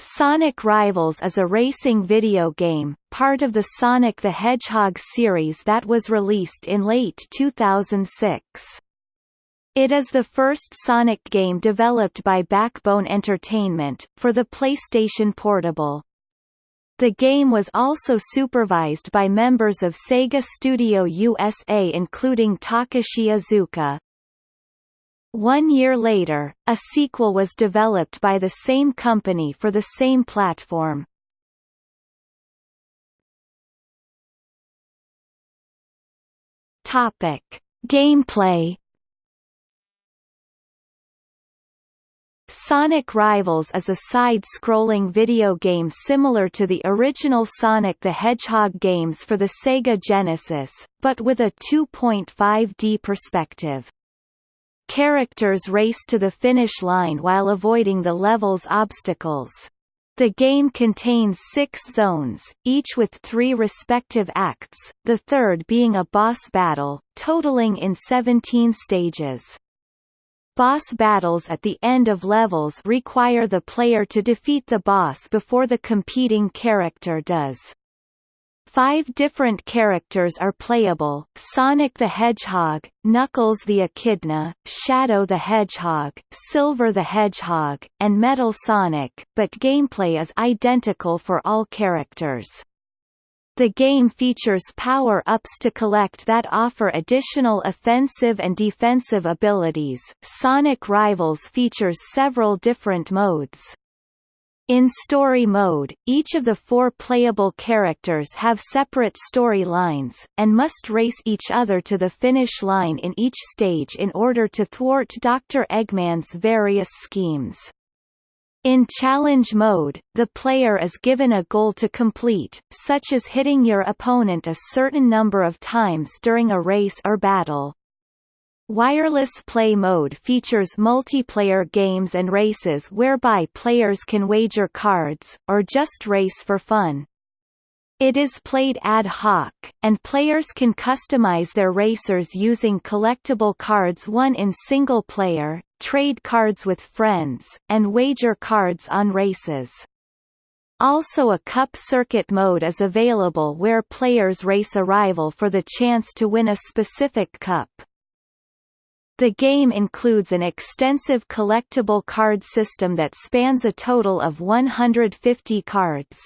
Sonic Rivals is a racing video game, part of the Sonic the Hedgehog series that was released in late 2006. It is the first Sonic game developed by Backbone Entertainment, for the PlayStation Portable. The game was also supervised by members of Sega Studio USA including Takashi Iizuka, one year later, a sequel was developed by the same company for the same platform. Topic: Gameplay Sonic Rivals is a side-scrolling video game similar to the original Sonic the Hedgehog games for the Sega Genesis, but with a 2.5D perspective. Characters race to the finish line while avoiding the level's obstacles. The game contains six zones, each with three respective acts, the third being a boss battle, totaling in 17 stages. Boss battles at the end of levels require the player to defeat the boss before the competing character does. Five different characters are playable, Sonic the Hedgehog, Knuckles the Echidna, Shadow the Hedgehog, Silver the Hedgehog, and Metal Sonic, but gameplay is identical for all characters. The game features power-ups to collect that offer additional offensive and defensive abilities. Sonic Rivals features several different modes. In story mode, each of the four playable characters have separate story lines, and must race each other to the finish line in each stage in order to thwart Dr. Eggman's various schemes. In challenge mode, the player is given a goal to complete, such as hitting your opponent a certain number of times during a race or battle. Wireless Play Mode features multiplayer games and races whereby players can wager cards, or just race for fun. It is played ad hoc, and players can customize their racers using collectible cards won in single player, trade cards with friends, and wager cards on races. Also a Cup Circuit mode is available where players race a rival for the chance to win a specific cup. The game includes an extensive collectible card system that spans a total of 150 cards.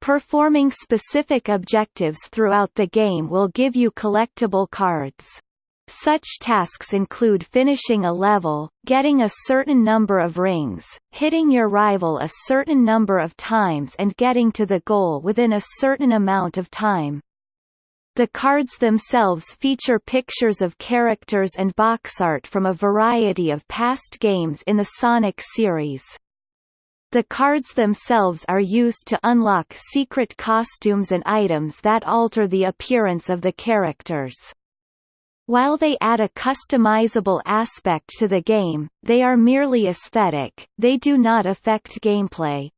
Performing specific objectives throughout the game will give you collectible cards. Such tasks include finishing a level, getting a certain number of rings, hitting your rival a certain number of times and getting to the goal within a certain amount of time. The cards themselves feature pictures of characters and box art from a variety of past games in the Sonic series. The cards themselves are used to unlock secret costumes and items that alter the appearance of the characters. While they add a customizable aspect to the game, they are merely aesthetic, they do not affect gameplay.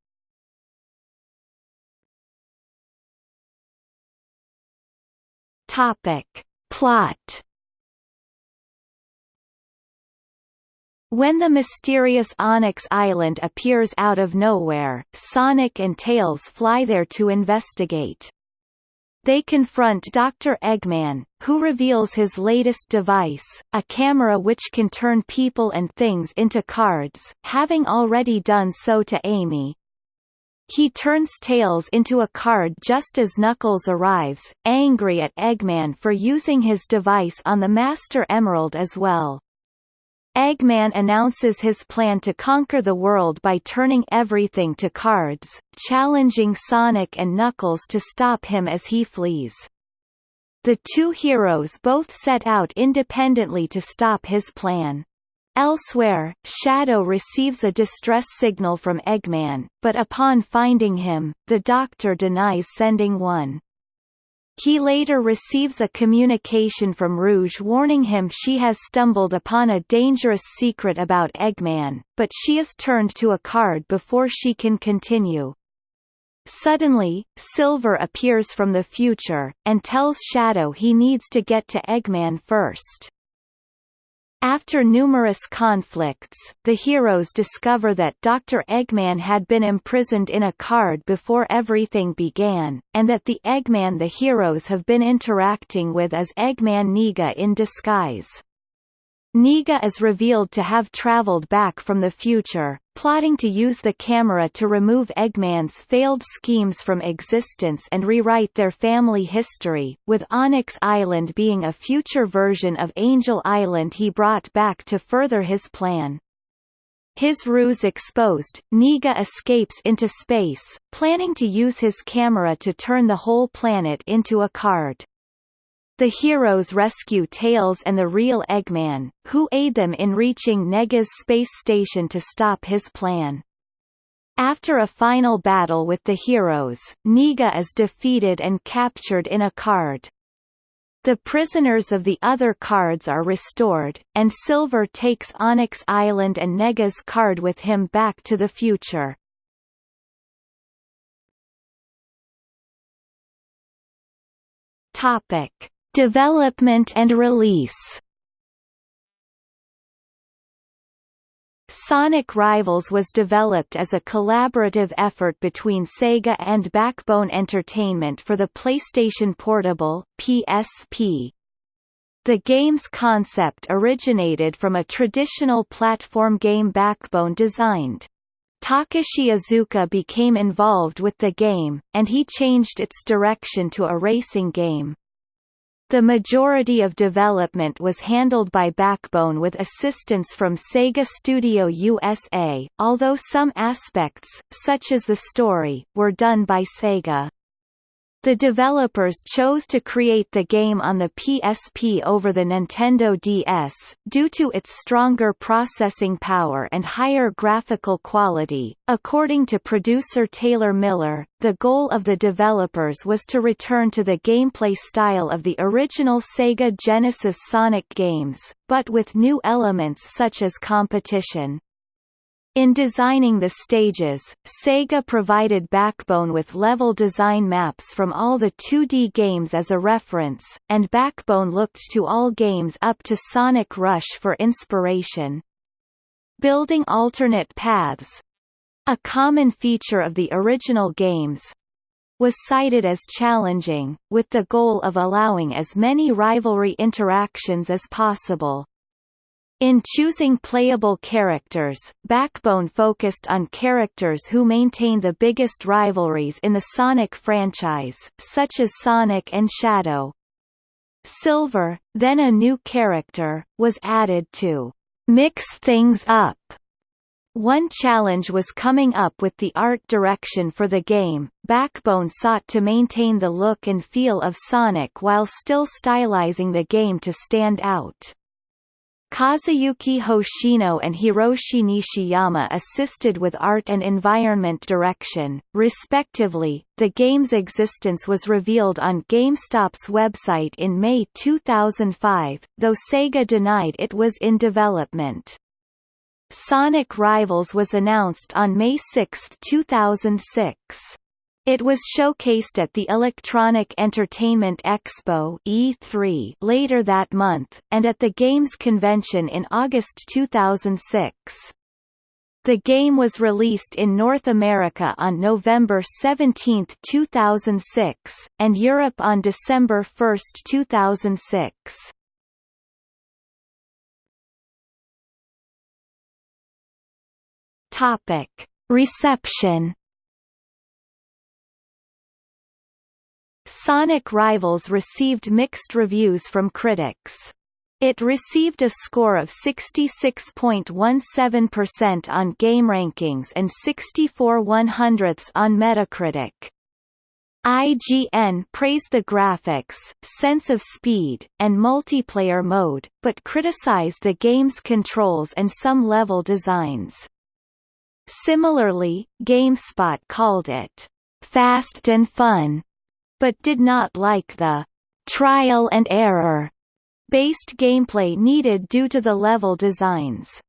Topic. Plot When the mysterious Onyx Island appears out of nowhere, Sonic and Tails fly there to investigate. They confront Dr. Eggman, who reveals his latest device, a camera which can turn people and things into cards, having already done so to Amy, he turns Tails into a card just as Knuckles arrives, angry at Eggman for using his device on the Master Emerald as well. Eggman announces his plan to conquer the world by turning everything to cards, challenging Sonic and Knuckles to stop him as he flees. The two heroes both set out independently to stop his plan. Elsewhere, Shadow receives a distress signal from Eggman, but upon finding him, the Doctor denies sending one. He later receives a communication from Rouge warning him she has stumbled upon a dangerous secret about Eggman, but she is turned to a card before she can continue. Suddenly, Silver appears from the future, and tells Shadow he needs to get to Eggman first. After numerous conflicts, the heroes discover that Dr. Eggman had been imprisoned in a card before everything began, and that the Eggman the heroes have been interacting with is Eggman Nega in disguise. Nega is revealed to have traveled back from the future, plotting to use the camera to remove Eggman's failed schemes from existence and rewrite their family history, with Onyx Island being a future version of Angel Island he brought back to further his plan. His ruse exposed, Nega escapes into space, planning to use his camera to turn the whole planet into a card. The heroes rescue Tails and the real Eggman, who aid them in reaching Nega's space station to stop his plan. After a final battle with the heroes, Nega is defeated and captured in a card. The prisoners of the other cards are restored, and Silver takes Onyx Island and Nega's card with him back to the future. Topic. Development and release Sonic Rivals was developed as a collaborative effort between Sega and Backbone Entertainment for the PlayStation Portable PSP. The game's concept originated from a traditional platform game Backbone designed. Takashi Iizuka became involved with the game, and he changed its direction to a racing game. The majority of development was handled by Backbone with assistance from Sega Studio USA, although some aspects, such as the story, were done by Sega. The developers chose to create the game on the PSP over the Nintendo DS, due to its stronger processing power and higher graphical quality. According to producer Taylor Miller, the goal of the developers was to return to the gameplay style of the original Sega Genesis Sonic games, but with new elements such as competition. In designing the stages, Sega provided Backbone with level design maps from all the 2D games as a reference, and Backbone looked to all games up to Sonic Rush for inspiration. Building alternate paths—a common feature of the original games—was cited as challenging, with the goal of allowing as many rivalry interactions as possible. In choosing playable characters, Backbone focused on characters who maintain the biggest rivalries in the Sonic franchise, such as Sonic and Shadow. Silver, then a new character, was added to mix things up. One challenge was coming up with the art direction for the game. Backbone sought to maintain the look and feel of Sonic while still stylizing the game to stand out. Kazuyuki Hoshino and Hiroshi Nishiyama assisted with art and environment direction, respectively. The game's existence was revealed on GameStop's website in May 2005, though Sega denied it was in development. Sonic Rivals was announced on May 6, 2006. It was showcased at the Electronic Entertainment Expo E3 later that month, and at the Games Convention in August 2006. The game was released in North America on November 17, 2006, and Europe on December 1, 2006. Topic. Reception Sonic Rivals received mixed reviews from critics. It received a score of 66.17% on GameRankings and 64 100ths on Metacritic. IGN praised the graphics, sense of speed, and multiplayer mode, but criticized the game's controls and some level designs. Similarly, GameSpot called it fast and fun, but did not like the trial and error based gameplay needed due to the level designs.